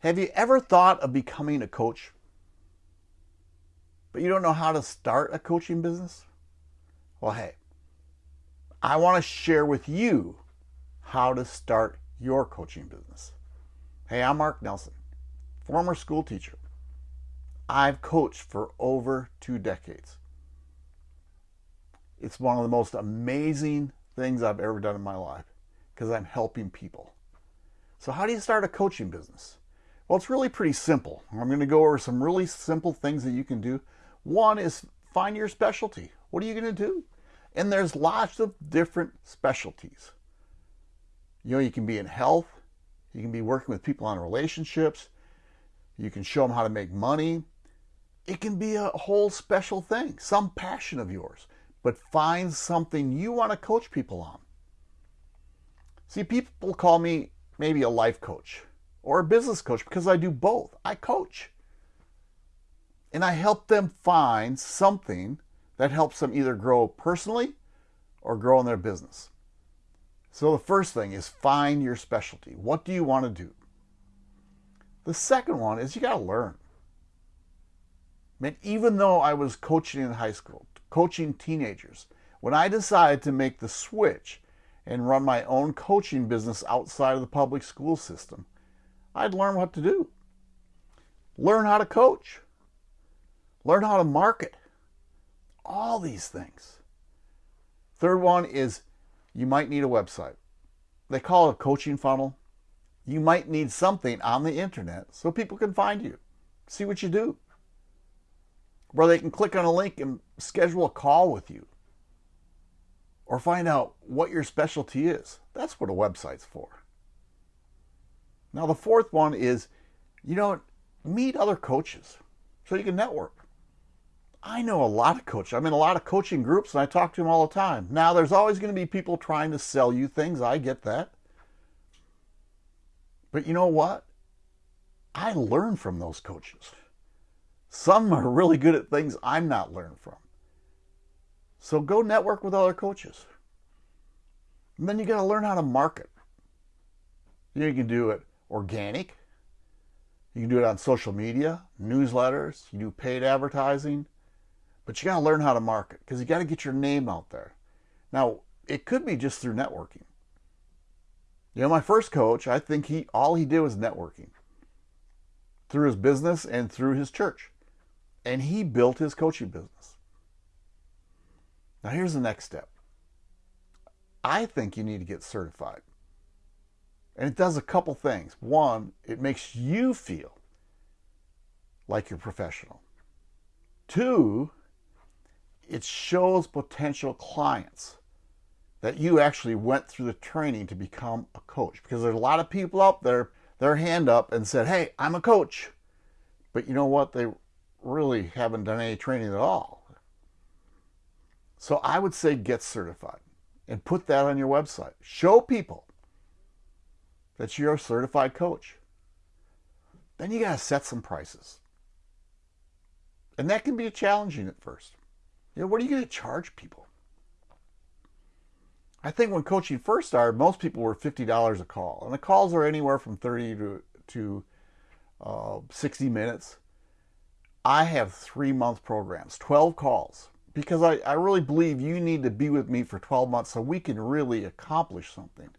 Have you ever thought of becoming a coach, but you don't know how to start a coaching business? Well, hey, I want to share with you how to start your coaching business. Hey, I'm Mark Nelson, former school teacher. I've coached for over two decades. It's one of the most amazing things I've ever done in my life because I'm helping people. So, how do you start a coaching business? Well, it's really pretty simple. I'm going to go over some really simple things that you can do. One is find your specialty. What are you going to do? And there's lots of different specialties. You know, you can be in health, you can be working with people on relationships, you can show them how to make money. It can be a whole special thing, some passion of yours, but find something you want to coach people on. See, people call me maybe a life coach or a business coach because I do both. I coach. And I help them find something that helps them either grow personally or grow in their business. So the first thing is find your specialty. What do you want to do? The second one is you got to learn. Man, even though I was coaching in high school, coaching teenagers, when I decided to make the switch and run my own coaching business outside of the public school system, I'd learn what to do. Learn how to coach. Learn how to market. All these things. Third one is you might need a website. They call it a coaching funnel. You might need something on the internet so people can find you, see what you do, where they can click on a link and schedule a call with you or find out what your specialty is. That's what a website's for. Now, the fourth one is, you know, meet other coaches so you can network. I know a lot of coaches. I'm in a lot of coaching groups and I talk to them all the time. Now, there's always going to be people trying to sell you things. I get that. But you know what? I learn from those coaches. Some are really good at things I'm not learned from. So go network with other coaches. And then you got to learn how to market. You, you can do it organic. You can do it on social media, newsletters, you do paid advertising, but you got to learn how to market because you got to get your name out there. Now, it could be just through networking. You know, my first coach, I think he all he did was networking through his business and through his church. And he built his coaching business. Now, here's the next step. I think you need to get certified. And it does a couple things. One, it makes you feel like you're professional. Two, it shows potential clients that you actually went through the training to become a coach. Because there's a lot of people out there, their hand up and said, Hey, I'm a coach. But you know what? They really haven't done any training at all. So I would say get certified and put that on your website. Show people that you're a certified coach. Then you got to set some prices. And that can be challenging at first. You know, what are you going to charge people? I think when coaching first started, most people were $50 a call. And the calls are anywhere from 30 to, to uh, 60 minutes. I have three month programs, 12 calls, because I, I really believe you need to be with me for 12 months so we can really accomplish something.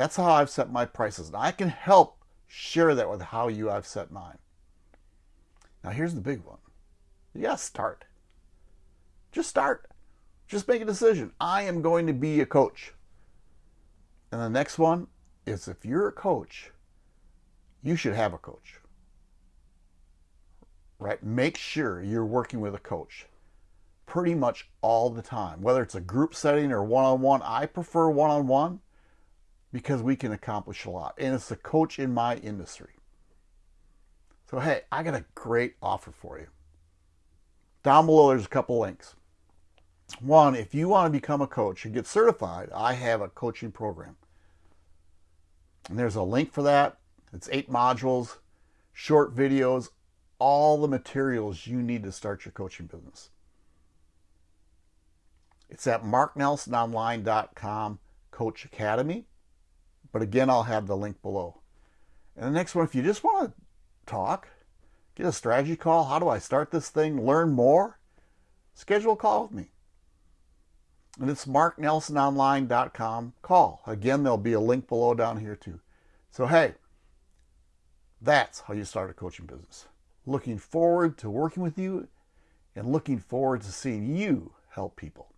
That's how I've set my prices. And I can help share that with how you I've set mine. Now here's the big one. You gotta start. Just start. Just make a decision. I am going to be a coach. And the next one is if you're a coach, you should have a coach. Right? Make sure you're working with a coach pretty much all the time, whether it's a group setting or one on one. I prefer one on one because we can accomplish a lot. And it's the coach in my industry. So, hey, I got a great offer for you. Down below, there's a couple links. One, if you want to become a coach and get certified, I have a coaching program. And there's a link for that. It's eight modules, short videos, all the materials you need to start your coaching business. It's at marknelsononline.com Coach Academy. But again, I'll have the link below. And the next one, if you just want to talk, get a strategy call, how do I start this thing, learn more, schedule a call with me. And it's marknelsononline.com call. Again, there'll be a link below down here too. So, hey, that's how you start a coaching business. Looking forward to working with you and looking forward to seeing you help people.